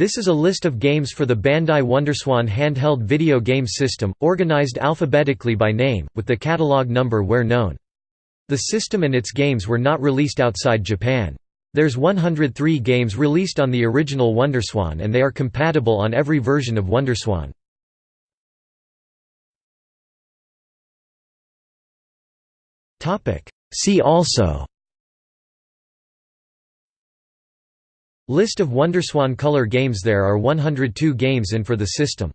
This is a list of games for the Bandai Wonderswan handheld video game system, organized alphabetically by name, with the catalog number where known. The system and its games were not released outside Japan. There's 103 games released on the original Wonderswan and they are compatible on every version of Wonderswan. See also List of WonderSwan Color games There are 102 games in for the system.